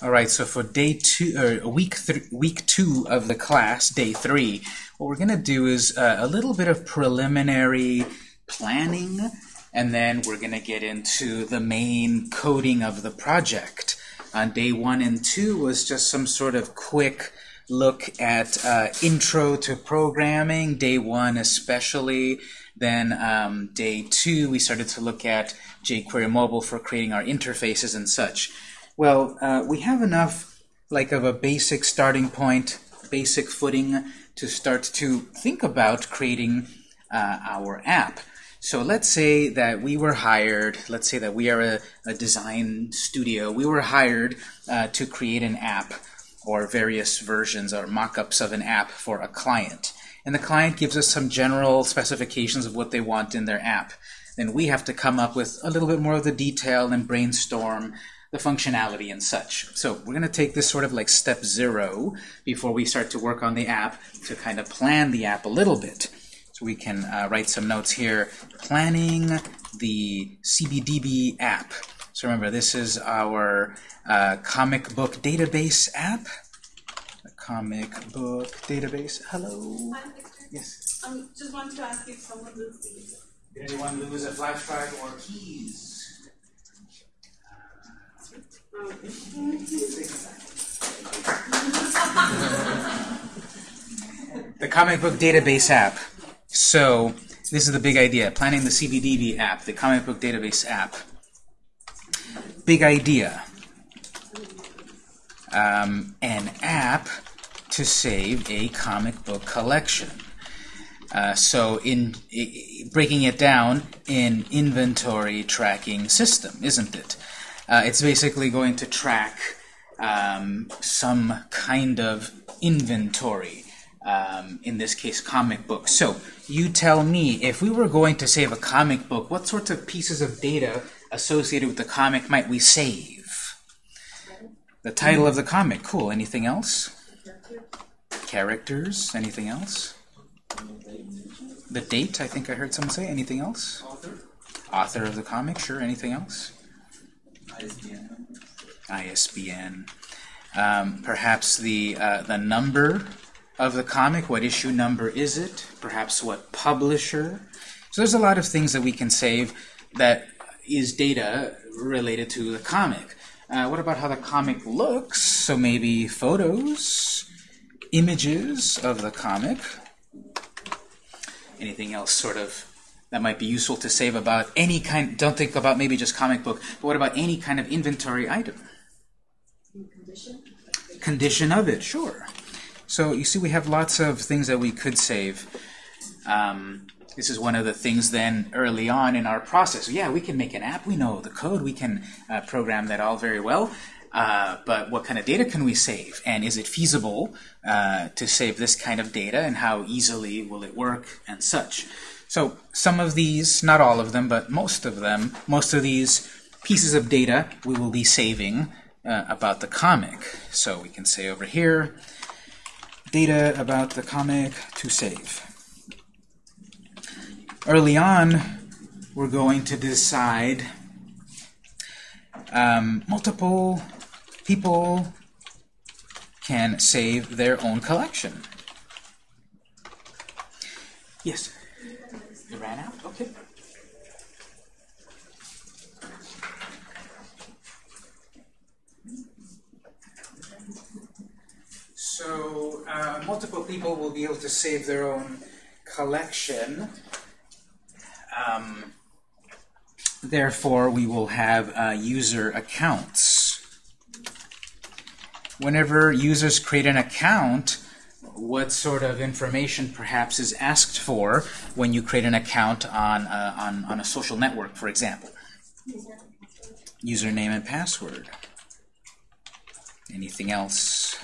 All right, so for day two, or week th week two of the class, day three, what we're going to do is uh, a little bit of preliminary planning, and then we're going to get into the main coding of the project. On day one and two was just some sort of quick look at uh, intro to programming, day one especially. Then um, day two, we started to look at jQuery Mobile for creating our interfaces and such. Well, uh, we have enough like of a basic starting point, basic footing to start to think about creating uh, our app. So let's say that we were hired, let's say that we are a, a design studio, we were hired uh, to create an app or various versions or mock-ups of an app for a client. And the client gives us some general specifications of what they want in their app. Then we have to come up with a little bit more of the detail and brainstorm the functionality and such. So we're going to take this sort of like step zero before we start to work on the app to kind of plan the app a little bit. So we can uh, write some notes here. Planning the CBDB app. So remember, this is our uh, comic book database app. The comic book database. Hello. Hi, Victor. Yes. Um, just wanted to ask if someone loses the Did anyone lose a flash drive or keys? The comic book database app. So this is the big idea. Planning the CBDB app, the comic book database app. Big idea. Um, an app to save a comic book collection. Uh, so in i breaking it down in inventory tracking system, isn't it? Uh, it's basically going to track um, some kind of inventory. Um, in this case, comic book. So you tell me, if we were going to save a comic book, what sorts of pieces of data associated with the comic might we save? The title of the comic. Cool. Anything else? Characters. Anything else? The date, I think I heard someone say. Anything else? Author, Author of the comic. Sure. Anything else? ISBN. Um, perhaps the uh, the number of the comic. What issue number is it? Perhaps what publisher. So there's a lot of things that we can save that is data related to the comic. Uh, what about how the comic looks? So maybe photos, images of the comic. Anything else sort of that might be useful to save about any kind, don't think about maybe just comic book, but what about any kind of inventory item? condition. Condition of it, sure. So you see we have lots of things that we could save. Um, this is one of the things then early on in our process. Yeah, we can make an app, we know the code, we can uh, program that all very well, uh, but what kind of data can we save? And is it feasible uh, to save this kind of data, and how easily will it work, and such? So some of these, not all of them, but most of them, most of these pieces of data we will be saving uh, about the comic. So we can say over here, data about the comic to save. Early on, we're going to decide um, multiple people can save their own collection. Yes? Ran out? Okay. So uh, multiple people will be able to save their own collection. Um, therefore, we will have uh, user accounts. Whenever users create an account, what sort of information perhaps is asked for when you create an account on a, on, on a social network, for example? Username and password. Anything else?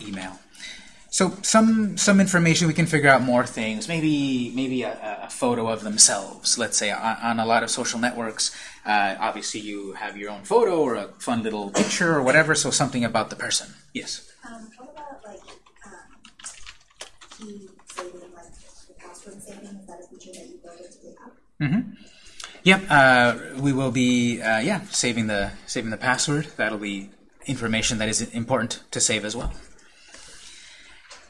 Email. So some some information we can figure out more things. Maybe maybe a, a photo of themselves. Let's say on, on a lot of social networks, uh, obviously you have your own photo or a fun little picture or whatever. So something about the person. Yes. Um, about like um, key saving, like the password saving? Is that a feature that you built into the app? Mm-hmm. Yep, uh, we will be uh, yeah saving the saving the password. That'll be information that is important to save as well.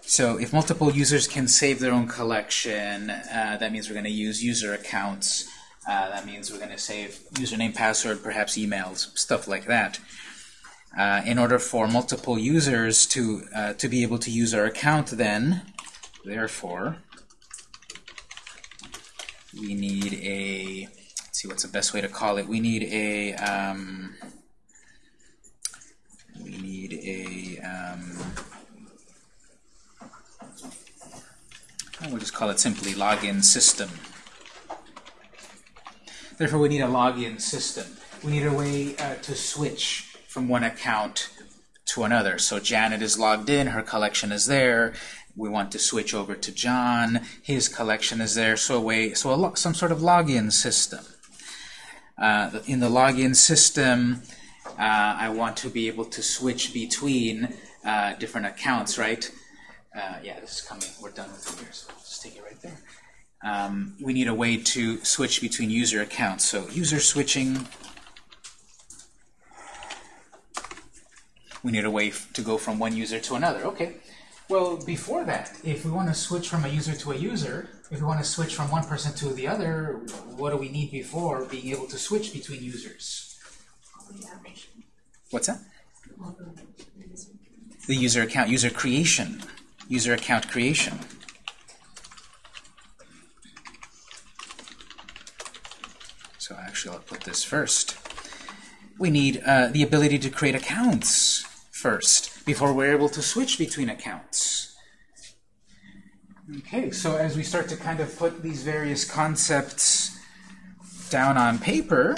So if multiple users can save their own collection, uh, that means we're going to use user accounts. Uh, that means we're going to save username, password, perhaps emails, stuff like that. Uh, in order for multiple users to uh, to be able to use our account, then, therefore, we need a let's see what's the best way to call it. We need a um, we need a um, we'll just call it simply login system. Therefore, we need a login system. We need a way uh, to switch from one account to another. So Janet is logged in, her collection is there. We want to switch over to John, his collection is there. So a way, so a some sort of login system. Uh, in the login system, uh, I want to be able to switch between uh, different accounts, right? Uh, yeah, this is coming. We're done with it here, so I'll just take it right there. Um, we need a way to switch between user accounts. So user switching. We need a way to go from one user to another. Okay. Well, before that, if we want to switch from a user to a user, if we want to switch from one person to the other, what do we need before being able to switch between users? What's that? The user account, user creation, user account creation. So actually, I'll put this first. We need uh, the ability to create accounts first before we're able to switch between accounts. Okay, so as we start to kind of put these various concepts down on paper,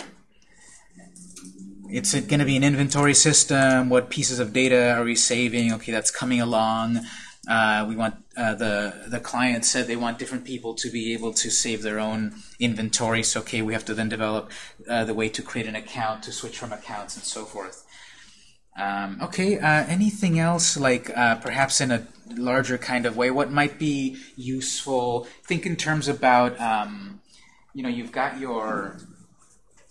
it's going to be an inventory system. What pieces of data are we saving? Okay, that's coming along. Uh, we want uh, the the client said they want different people to be able to save their own inventory. So okay, we have to then develop uh, the way to create an account, to switch from accounts, and so forth. Um, okay, uh, anything else, like uh, perhaps in a larger kind of way, what might be useful? Think in terms about, um, you know, you've got your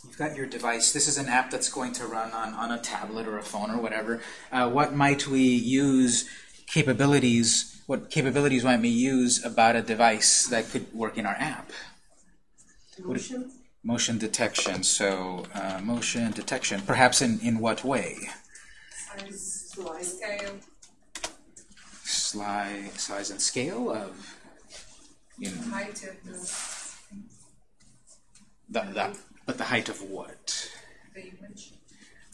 you've got your device. This is an app that's going to run on, on a tablet or a phone or whatever. Uh, what might we use capabilities, what capabilities might we use about a device that could work in our app? Motion? Motion detection. So uh, motion detection. Perhaps in, in what way? Size, size, scale. Sli size and scale of you know, Height of the, the, the, but the height of what? the image.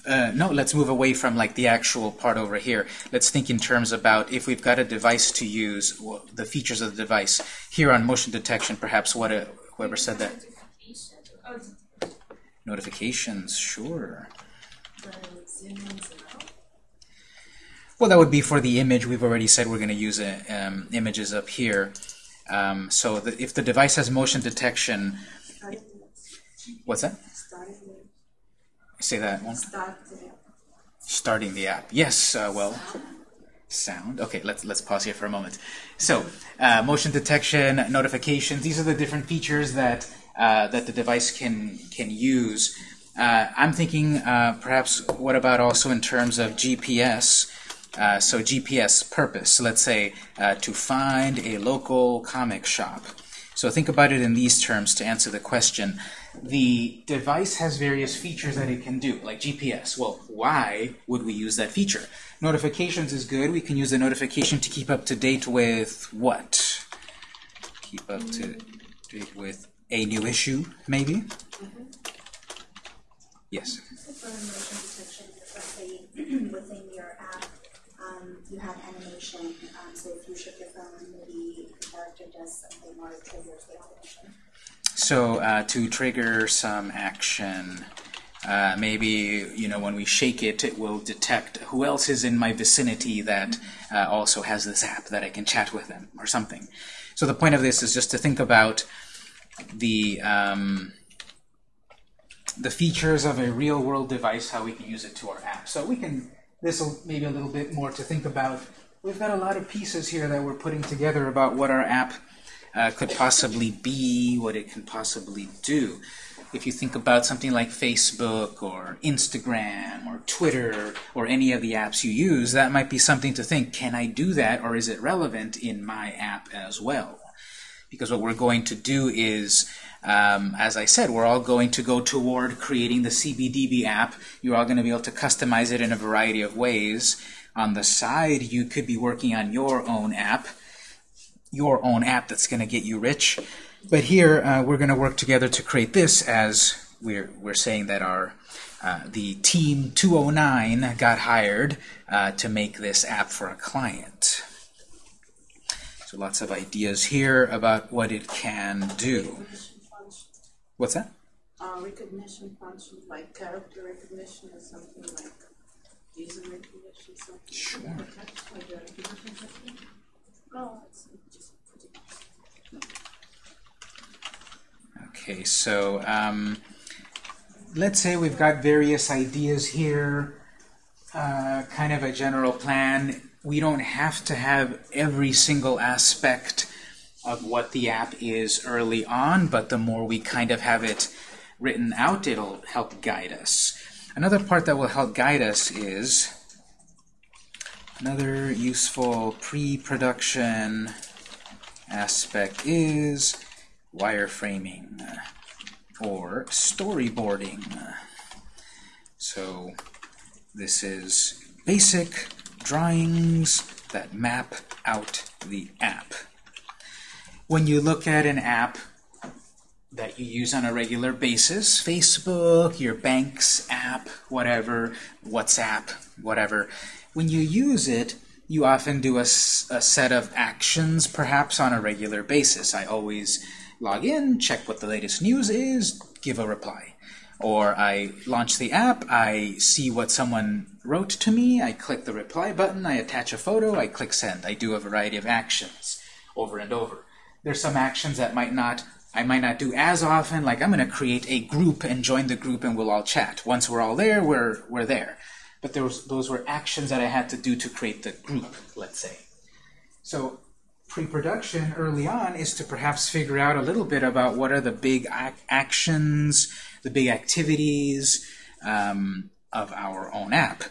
Uh, no, let's move away from like the actual part over here. Let's think in terms about if we've got a device to use, wh- the features of the device. Here on motion detection, perhaps what a, whoever said that. Notifications, sure. the zoom in, zoom out. Well, that would be for the image. We've already said we're going to use uh, um, images up here. Um, so the, if the device has motion detection, what's that? Say that one. start Starting the app. Yes, uh, well, sound. Okay, let's let's pause here for a moment. So, uh, motion detection, notifications. These are the different features that uh, that the device can can use. Uh, I'm thinking uh, perhaps what about also in terms of GPS? Uh, so GPS purpose. Let's say uh, to find a local comic shop. So think about it in these terms to answer the question. The device has various features that it can do, like GPS. Well, why would we use that feature? Notifications is good. We can use the notification to keep up to date with what? Keep up to date with a new issue, maybe? Yes. for motion So uh, to trigger some action, uh, maybe you know when we shake it, it will detect who else is in my vicinity that uh, also has this app that I can chat with them or something. So the point of this is just to think about the um, the features of a real world device, how we can use it to our app. So we can this will maybe a little bit more to think about. We've got a lot of pieces here that we're putting together about what our app uh, could possibly be, what it can possibly do. if you think about something like Facebook or Instagram or Twitter or any of the apps you use, that might be something to think, can I do that or is it relevant in my app as well? Because what we're going to do is, um, as I said, we're all going to go toward creating the CBDB app. You're all going to be able to customize it in a variety of ways. On the side, you could be working on your own app, your own app that's going to get you rich. But here, uh, we're going to work together to create this as we're, we're saying that our uh, the team 209 got hired uh, to make this app for a client. So lots of ideas here about what it can do. What's that? uh, recognition function, like character recognition or something like user recognition, something. Sure. Like a recognition function? No, it's just pretty. Okay, so um, let's say we've got various ideas here, uh, kind of a general plan. We don't have to have every single aspect of what the app is early on, but the more we kind of have it written out, it'll help guide us. Another part that will help guide us is another useful pre-production aspect is wireframing or storyboarding. So this is basic drawings that map out the app. When you look at an app that you use on a regular basis, Facebook, your bank's app, whatever, WhatsApp, whatever, when you use it, you often do a, a set of actions, perhaps on a regular basis. I always log in, check what the latest news is, give a reply. Or I launch the app, I see what someone wrote to me, I click the reply button, I attach a photo, I click send. I do a variety of actions over and over. There's some actions that might not I might not do as often, like I'm going to create a group and join the group and we'll all chat. Once we're all there, we're, we're there. But there was, those were actions that I had to do to create the group, let's say. So pre-production early on is to perhaps figure out a little bit about what are the big ac actions, the big activities um, of our own app.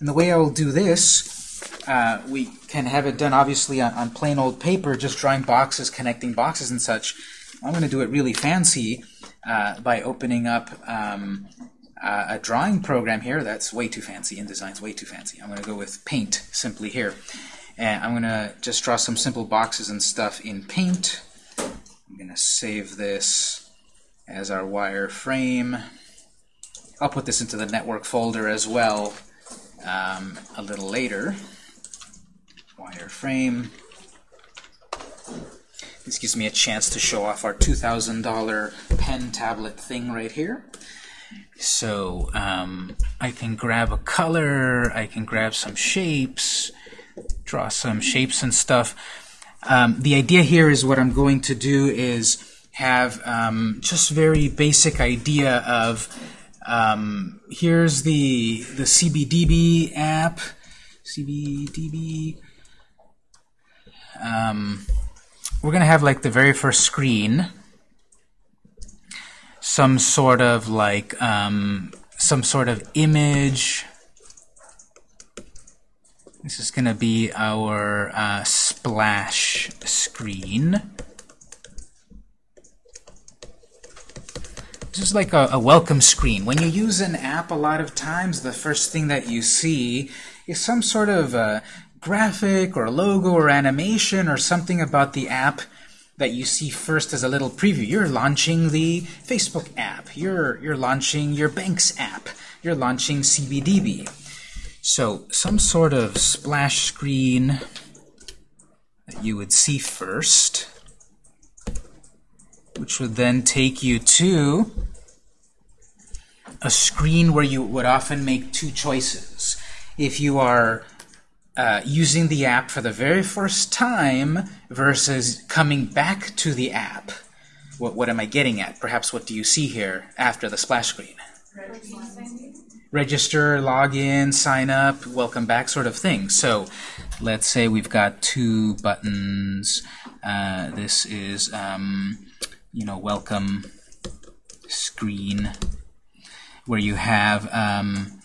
And the way I will do this, uh, we can have it done obviously on, on plain old paper, just drawing boxes, connecting boxes and such. I'm going to do it really fancy uh, by opening up um, uh, a drawing program here. That's way too fancy. InDesign's way too fancy. I'm going to go with Paint simply here. And I'm going to just draw some simple boxes and stuff in Paint. I'm going to save this as our wireframe. I'll put this into the network folder as well um, a little later. Wireframe. This gives me a chance to show off our $2,000 pen tablet thing right here. So um, I can grab a color, I can grab some shapes, draw some shapes and stuff. Um, the idea here is what I'm going to do is have um, just very basic idea of um, here's the the CBDB app, CBDB. Um, we're going to have like the very first screen, some sort of like um, some sort of image. This is going to be our uh, splash screen. This is like a, a welcome screen. When you use an app, a lot of times the first thing that you see is some sort of uh, graphic or logo or animation or something about the app that you see first as a little preview. You're launching the Facebook app. You're, you're launching your bank's app. You're launching CBDB. So some sort of splash screen that you would see first, which would then take you to a screen where you would often make two choices. If you are uh, using the app for the very first time versus coming back to the app, what, what am I getting at? Perhaps what do you see here after the splash screen? register, log in, sign up, welcome back sort of thing. So let's say we've got two buttons. Uh, this is, um, you know, welcome screen where you have um,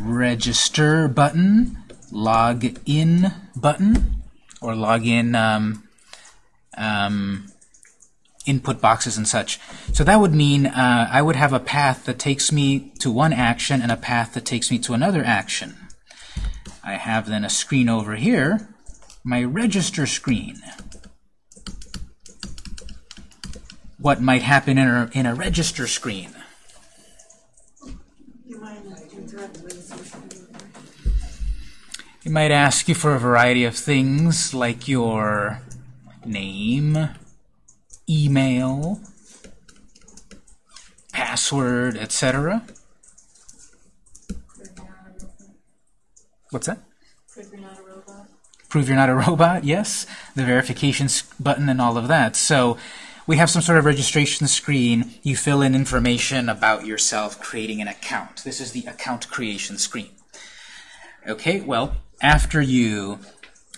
register button, log in button, or log in um, um, input boxes and such. So that would mean uh, I would have a path that takes me to one action and a path that takes me to another action. I have then a screen over here, my register screen. What might happen in a, in a register screen? It might ask you for a variety of things like your name, email, password, etc. What's that? Prove you're not a robot. Prove you're not a robot, yes. The verification button and all of that. So we have some sort of registration screen. You fill in information about yourself creating an account. This is the account creation screen. Okay, well, after you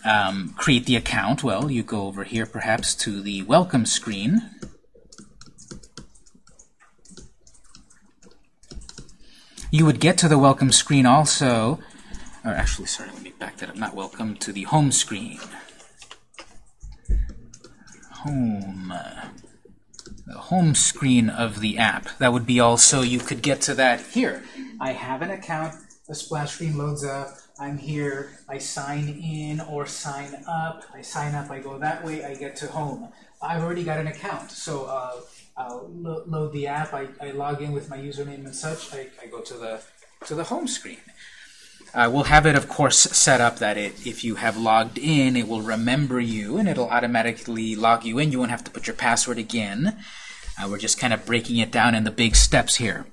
um, create the account, well, you go over here perhaps to the welcome screen. You would get to the welcome screen also, or actually, sorry, let me back that up, not welcome, to the home screen. Home. The home screen of the app. That would be also, you could get to that here. I have an account, the splash screen loads up, I'm here, I sign in or sign up, I sign up, I go that way, I get to home. I've already got an account, so uh, I'll lo load the app, I, I log in with my username and such, I, I go to the, to the home screen. Uh, we'll have it, of course, set up that it, if you have logged in, it will remember you and it'll automatically log you in. You won't have to put your password again. Uh, we're just kind of breaking it down in the big steps here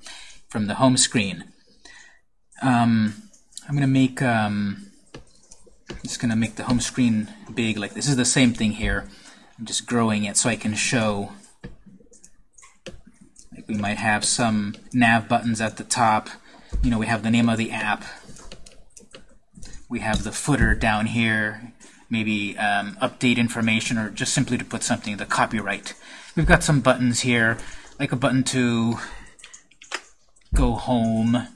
from the home screen. Um, I'm going to make um, just going to make the home screen big. Like this is the same thing here. I'm just growing it so I can show. Like we might have some nav buttons at the top. You know, we have the name of the app. We have the footer down here. Maybe um, update information or just simply to put something, the copyright. We've got some buttons here, like a button to go home.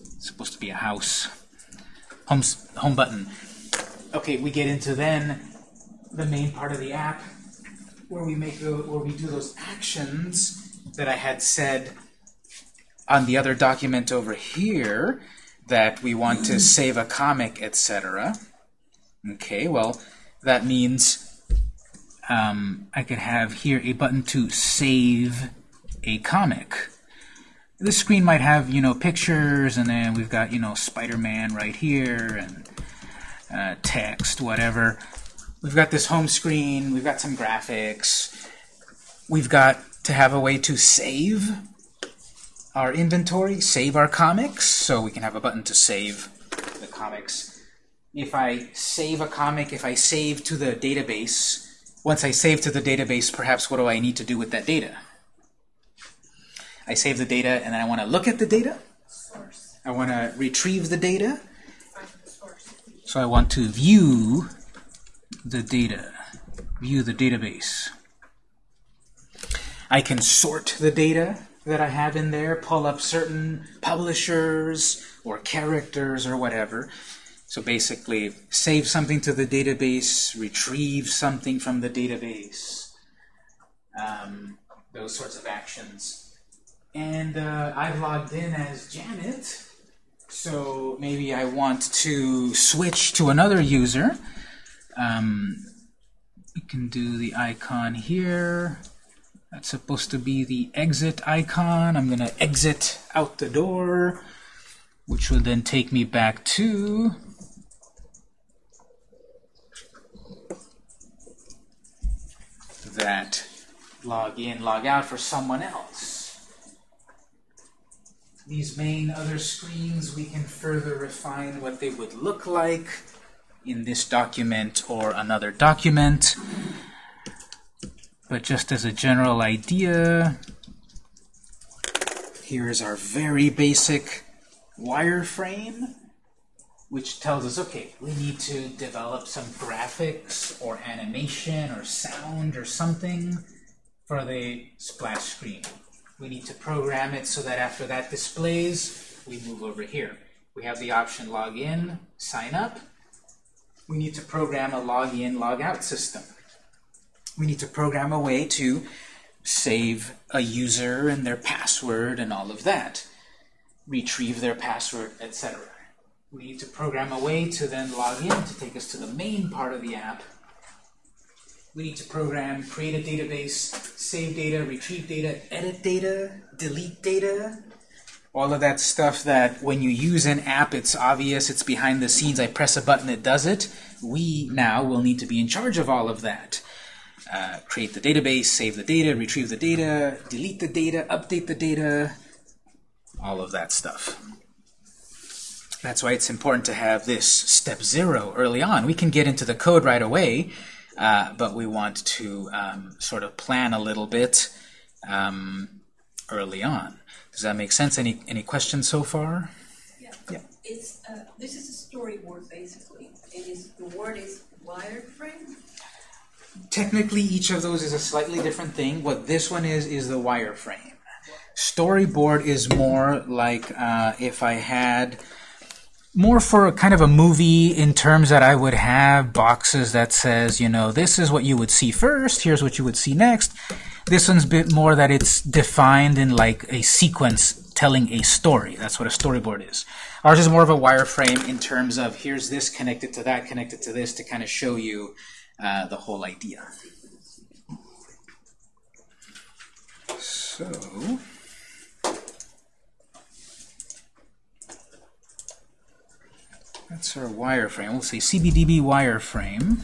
It's supposed to be a house. Home, home button. Okay, we get into then the main part of the app where we make the, where we do those actions that I had said on the other document over here that we want to save a comic, etc. Okay, well, that means um, I could have here a button to save a comic. This screen might have, you know, pictures, and then we've got, you know, Spider-Man right here, and uh, text, whatever. We've got this home screen, we've got some graphics. We've got to have a way to save our inventory, save our comics, so we can have a button to save the comics. If I save a comic, if I save to the database, once I save to the database, perhaps what do I need to do with that data? I save the data and then I want to look at the data. Source. I want to retrieve the data. So I want to view the data, view the database. I can sort the data that I have in there, pull up certain publishers or characters or whatever. So basically, save something to the database, retrieve something from the database, um, those sorts of actions. And uh, I've logged in as Janet, so maybe I want to switch to another user. Um, we can do the icon here. That's supposed to be the exit icon. I'm going to exit out the door, which will then take me back to that log in, log out for someone else. These main other screens, we can further refine what they would look like in this document or another document. But just as a general idea, here is our very basic wireframe, which tells us, okay, we need to develop some graphics or animation or sound or something for the splash screen. We need to program it so that after that displays, we move over here. We have the option log in, sign up. We need to program a log in, log out system. We need to program a way to save a user and their password and all of that, retrieve their password, etc. We need to program a way to then log in to take us to the main part of the app. We need to program, create a database, save data, retrieve data, edit data, delete data, all of that stuff that when you use an app, it's obvious, it's behind the scenes, I press a button, it does it. We now will need to be in charge of all of that. Uh, create the database, save the data, retrieve the data, delete the data, update the data, all of that stuff. That's why it's important to have this step zero early on. We can get into the code right away, uh, but we want to um, sort of plan a little bit um, early on. Does that make sense? Any any questions so far? Yeah. Yeah. It's, uh, this is a storyboard basically. It is, the word is wireframe. Technically, each of those is a slightly different thing. What this one is, is the wireframe. Storyboard is more like uh, if I had more for a kind of a movie in terms that I would have boxes that says, you know, this is what you would see first, here's what you would see next. This one's a bit more that it's defined in like a sequence telling a story. That's what a storyboard is. Ours is more of a wireframe in terms of here's this connected to that, connected to this to kind of show you uh, the whole idea. So, that's our wireframe. We'll say CBDB wireframe.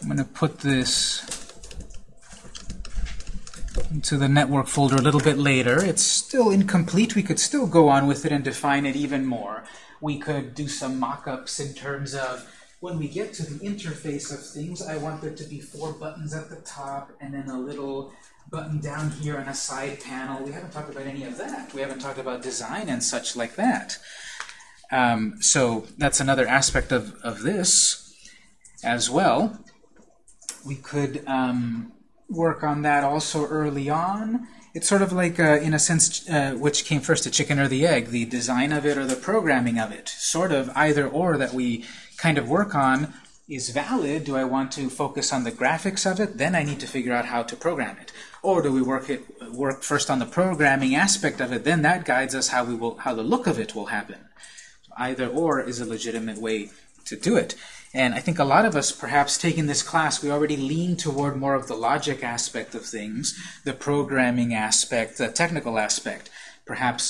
I'm going to put this into the network folder a little bit later. It's still incomplete. We could still go on with it and define it even more. We could do some mock-ups in terms of when we get to the interface of things, I want there to be four buttons at the top and then a little button down here and a side panel. We haven't talked about any of that. We haven't talked about design and such like that. Um, so that's another aspect of, of this as well. We could um, work on that also early on. It's sort of like, uh, in a sense, uh, which came first, the chicken or the egg, the design of it or the programming of it. Sort of either or that we kind of work on is valid. Do I want to focus on the graphics of it? Then I need to figure out how to program it. Or do we work it work first on the programming aspect of it? Then that guides us how we will how the look of it will happen. Either or is a legitimate way to do it. And I think a lot of us, perhaps taking this class, we already lean toward more of the logic aspect of things, the programming aspect, the technical aspect. Perhaps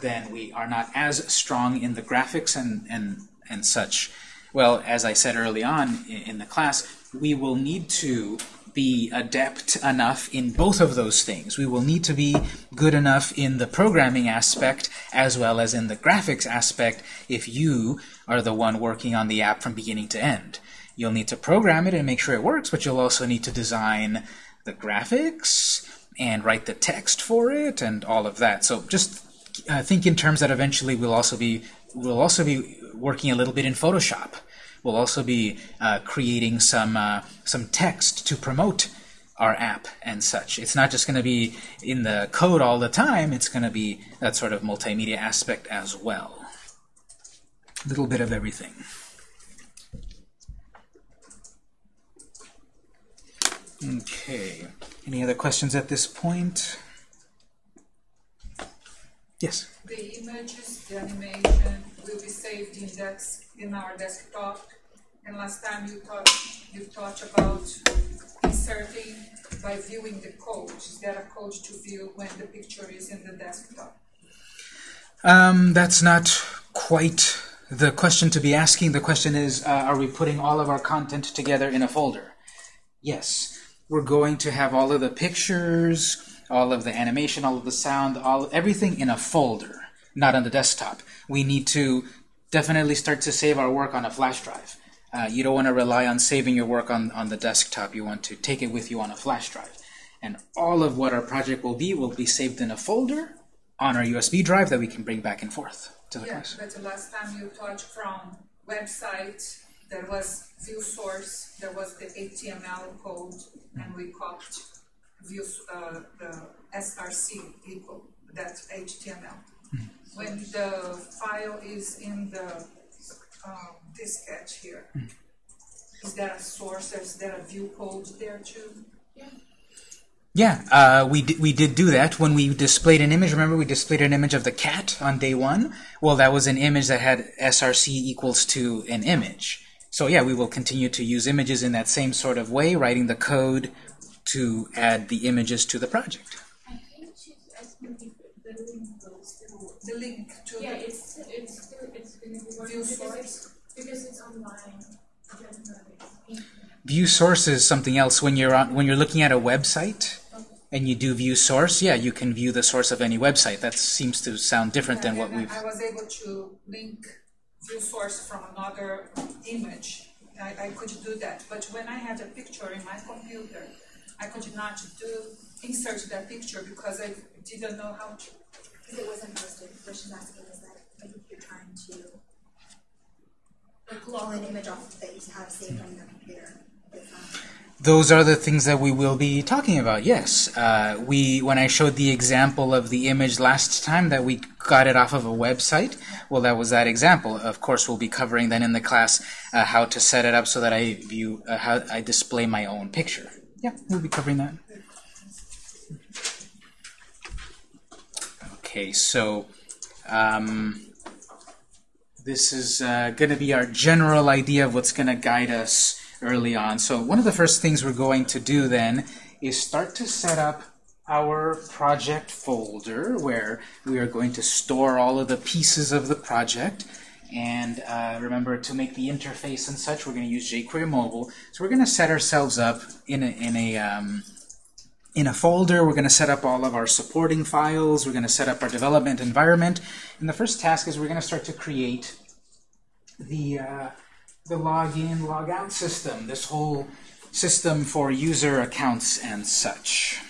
then we are not as strong in the graphics and, and, and such. Well, as I said early on in the class, we will need to be adept enough in both of those things. We will need to be good enough in the programming aspect as well as in the graphics aspect if you are the one working on the app from beginning to end. You'll need to program it and make sure it works, but you'll also need to design the graphics and write the text for it and all of that. So just uh, think in terms that eventually we'll also be we'll also be working a little bit in Photoshop. We'll also be uh, creating some uh, some text to promote our app and such. It's not just going to be in the code all the time. It's going to be that sort of multimedia aspect as well. A little bit of everything. Okay. Any other questions at this point? Yes. The images, the animation will be saved in desk, in our desktop. And last time you talked, you talked about inserting by viewing the code. Is there a code to view when the picture is in the desktop? Um, that's not quite the question to be asking. The question is, uh, are we putting all of our content together in a folder? Yes. We're going to have all of the pictures, all of the animation, all of the sound, all everything in a folder, not on the desktop. We need to definitely start to save our work on a flash drive. Uh, you don't want to rely on saving your work on, on the desktop. You want to take it with you on a flash drive. And all of what our project will be will be saved in a folder on our USB drive that we can bring back and forth to the Yeah, class. but the last time you talked from website, there was view source, there was the HTML code, and we copied views, uh, the SRC equal, that HTML. When the file is in the, um, diskette here, is there a source, is there a view code there too? Yeah, uh, we, di- we did do that when we displayed an image. Remember, we displayed an image of the cat on day one? Well, that was an image that had SRC equals to an image. So yeah, we will continue to use images in that same sort of way, writing the code to add the images to the project. I think she's asking if the link will still. The link to Yeah, the, it's, it's still, it's gonna be working View because source? it's, because it's online. View source is something else. When you're on, when you're looking at a website and you do view source, yeah, you can view the source of any website. That seems to sound different than what we've. I was able to link view source from another image. I, I could do that, but when I had a picture in my computer, I could not do, insert that picture because I didn't know how to. Because it wasn't posted, what she's asking is that, like, if you're trying to like, pull an image off that you have saved on your computer. Those are the things that we will be talking about. Yes, uh, we when I showed the example of the image last time that we got it off of a website. Well, that was that example. Of course, we'll be covering then in the class uh, how to set it up so that I view uh, how I display my own picture. Yeah, we'll be covering that. Okay, so um, this is uh, going to be our general idea of what's going to guide us early on. So one of the first things we're going to do then is start to set up our project folder where we are going to store all of the pieces of the project. And uh, remember, to make the interface and such, we're going to use jQuery Mobile. So we're going to set ourselves up in a, in a um, in a folder. We're going to set up all of our supporting files. We're going to set up our development environment. And the first task is we're going to start to create the uh, the login logout system. This whole system for user accounts and such.